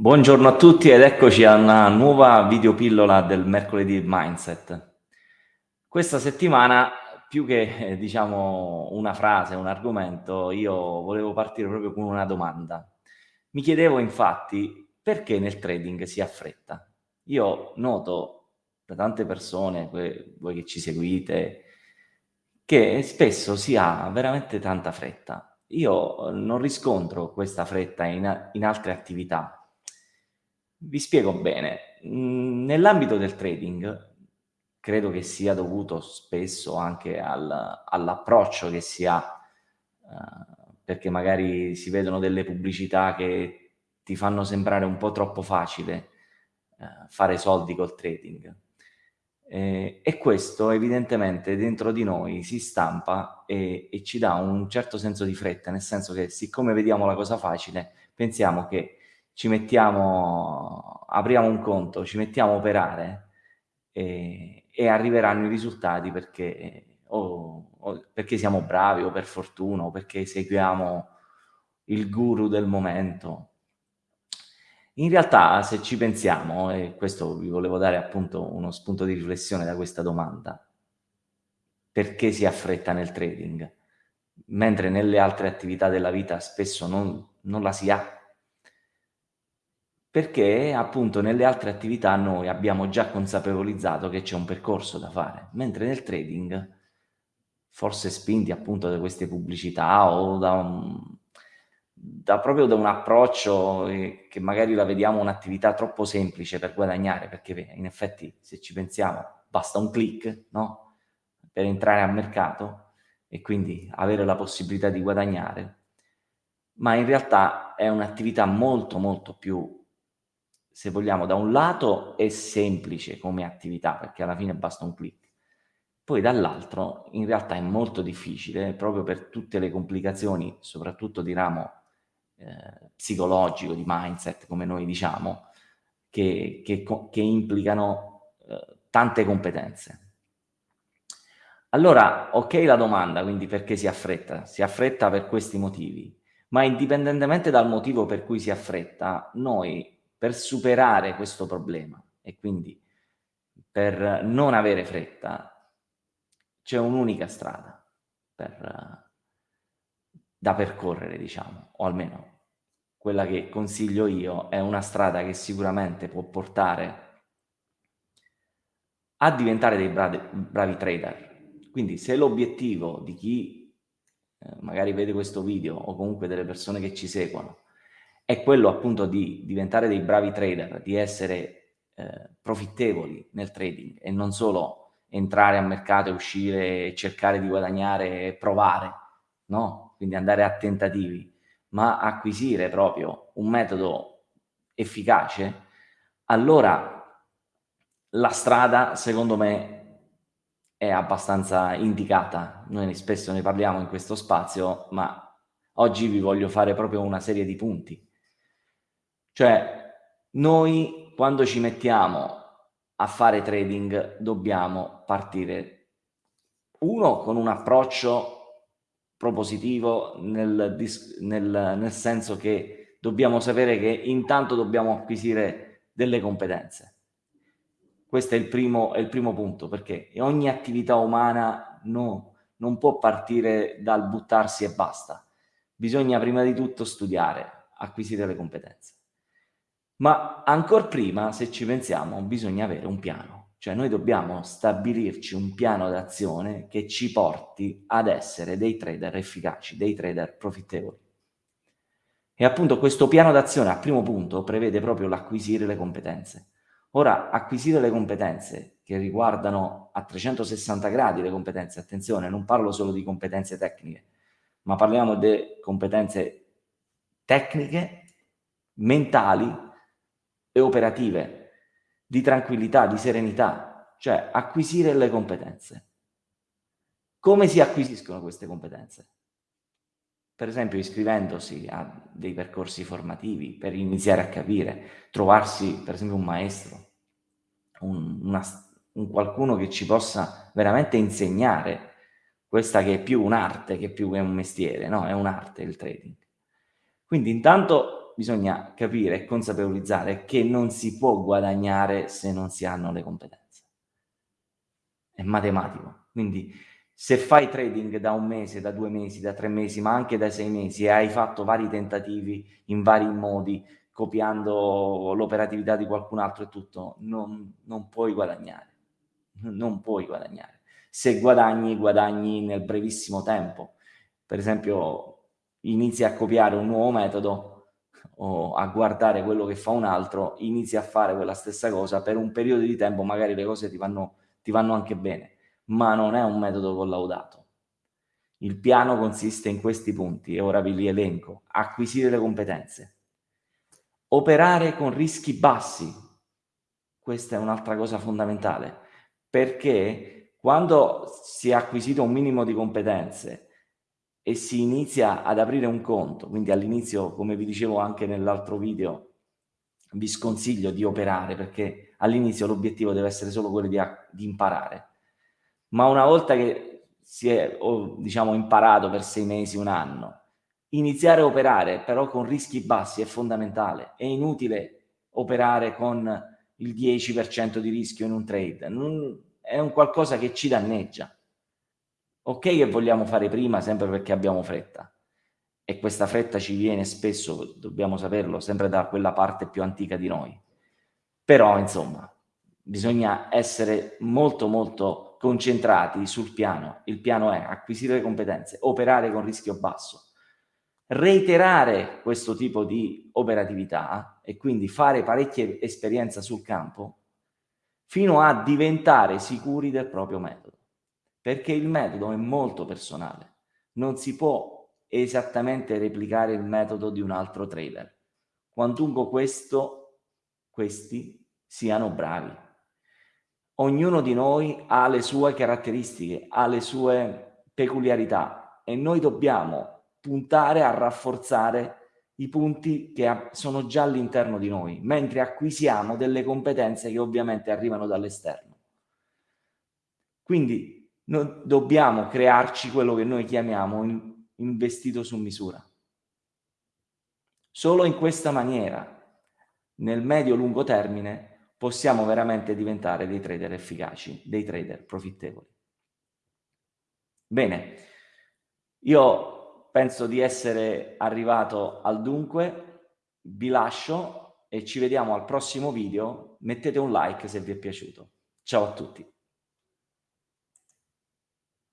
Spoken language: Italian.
Buongiorno a tutti ed eccoci a una nuova videopillola del mercoledì Mindset. Questa settimana, più che eh, diciamo una frase, un argomento, io volevo partire proprio con una domanda. Mi chiedevo infatti perché nel trading si ha fretta. Io noto da tante persone, voi che ci seguite, che spesso si ha veramente tanta fretta. Io non riscontro questa fretta in, in altre attività, vi spiego bene. Mm, nell'ambito del trading credo che sia dovuto spesso anche al, all'approccio che si ha, uh, perché magari si vedono delle pubblicità che ti fanno sembrare un po' troppo facile uh, fare soldi col trading. Eh, e questo evidentemente dentro di noi si stampa e, e ci dà un certo senso di fretta, nel senso che siccome vediamo la cosa facile, pensiamo che ci mettiamo, apriamo un conto, ci mettiamo a operare e, e arriveranno i risultati perché, o, o perché siamo bravi o per fortuna o perché seguiamo il guru del momento. In realtà, se ci pensiamo, e questo vi volevo dare appunto uno spunto di riflessione da questa domanda, perché si ha fretta nel trading, mentre nelle altre attività della vita spesso non, non la si ha perché appunto nelle altre attività noi abbiamo già consapevolizzato che c'è un percorso da fare, mentre nel trading, forse spinti appunto da queste pubblicità o da, un, da proprio da un approccio eh, che magari la vediamo un'attività troppo semplice per guadagnare, perché in effetti se ci pensiamo basta un click no? per entrare al mercato e quindi avere la possibilità di guadagnare, ma in realtà è un'attività molto molto più se vogliamo, da un lato è semplice come attività, perché alla fine basta un click, poi dall'altro in realtà è molto difficile, proprio per tutte le complicazioni, soprattutto di ramo eh, psicologico, di mindset, come noi diciamo, che, che, che implicano eh, tante competenze. Allora, ok la domanda, quindi perché si affretta? Si affretta per questi motivi, ma indipendentemente dal motivo per cui si affretta, noi per superare questo problema e quindi per non avere fretta c'è un'unica strada per, da percorrere, diciamo, o almeno quella che consiglio io è una strada che sicuramente può portare a diventare dei bravi, bravi trader. Quindi se l'obiettivo di chi eh, magari vede questo video o comunque delle persone che ci seguono è quello appunto di diventare dei bravi trader, di essere eh, profittevoli nel trading e non solo entrare al mercato e uscire cercare di guadagnare e provare, no? Quindi andare a tentativi, ma acquisire proprio un metodo efficace, allora la strada, secondo me, è abbastanza indicata. Noi spesso ne parliamo in questo spazio, ma oggi vi voglio fare proprio una serie di punti cioè, noi quando ci mettiamo a fare trading dobbiamo partire, uno, con un approccio propositivo nel, nel, nel senso che dobbiamo sapere che intanto dobbiamo acquisire delle competenze. Questo è il primo, è il primo punto, perché ogni attività umana no, non può partire dal buttarsi e basta. Bisogna prima di tutto studiare, acquisire le competenze. Ma ancora prima, se ci pensiamo, bisogna avere un piano. Cioè noi dobbiamo stabilirci un piano d'azione che ci porti ad essere dei trader efficaci, dei trader profittevoli. E appunto questo piano d'azione, al primo punto, prevede proprio l'acquisire le competenze. Ora, acquisire le competenze che riguardano a 360 gradi le competenze, attenzione, non parlo solo di competenze tecniche, ma parliamo di competenze tecniche, mentali, e operative, di tranquillità, di serenità, cioè acquisire le competenze. Come si acquisiscono queste competenze? Per esempio iscrivendosi a dei percorsi formativi per iniziare a capire, trovarsi per esempio un maestro, un, una, un qualcuno che ci possa veramente insegnare questa che è più un'arte che più che un mestiere, no? È un'arte il trading. Quindi intanto bisogna capire e consapevolizzare che non si può guadagnare se non si hanno le competenze. È matematico. Quindi se fai trading da un mese, da due mesi, da tre mesi, ma anche da sei mesi e hai fatto vari tentativi in vari modi, copiando l'operatività di qualcun altro e tutto, non, non puoi guadagnare. Non puoi guadagnare. Se guadagni, guadagni nel brevissimo tempo. Per esempio, inizi a copiare un nuovo metodo a guardare quello che fa un altro, inizi a fare quella stessa cosa per un periodo di tempo, magari le cose ti vanno, ti vanno anche bene ma non è un metodo collaudato. Il piano consiste in questi punti e ora vi li elenco. Acquisire le competenze. Operare con rischi bassi. Questa è un'altra cosa fondamentale, perché quando si è acquisito un minimo di competenze e si inizia ad aprire un conto, quindi all'inizio, come vi dicevo anche nell'altro video, vi sconsiglio di operare perché all'inizio l'obiettivo deve essere solo quello di, di imparare ma una volta che si è, o, diciamo, imparato per sei mesi, un anno, iniziare a operare però con rischi bassi è fondamentale. È inutile operare con il 10% di rischio in un trade, non, è un qualcosa che ci danneggia. Ok che vogliamo fare prima sempre perché abbiamo fretta e questa fretta ci viene spesso, dobbiamo saperlo, sempre da quella parte più antica di noi. Però, insomma, bisogna essere molto molto concentrati sul piano. Il piano è acquisire competenze, operare con rischio basso, reiterare questo tipo di operatività e quindi fare parecchie esperienze sul campo fino a diventare sicuri del proprio metodo. Perché il metodo è molto personale. Non si può esattamente replicare il metodo di un altro trader. Quantunque questo, questi siano bravi ognuno di noi ha le sue caratteristiche, ha le sue peculiarità e noi dobbiamo puntare a rafforzare i punti che sono già all'interno di noi, mentre acquisiamo delle competenze che ovviamente arrivano dall'esterno. Quindi noi dobbiamo crearci quello che noi chiamiamo investito su misura. Solo in questa maniera, nel medio-lungo termine, possiamo veramente diventare dei trader efficaci, dei trader profittevoli. Bene, io penso di essere arrivato al dunque, vi lascio e ci vediamo al prossimo video, mettete un like se vi è piaciuto. Ciao a tutti.